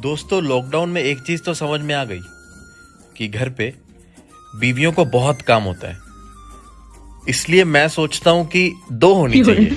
दोस्तों लॉकडाउन में एक चीज़ तो समझ में आ गई कि घर पे बीवियों को बहुत काम होता है। इसलिए मैं सोचता हूँ कि दो होनी चाहिए।